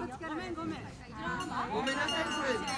ごめんごめん。ごめんなさいこれ。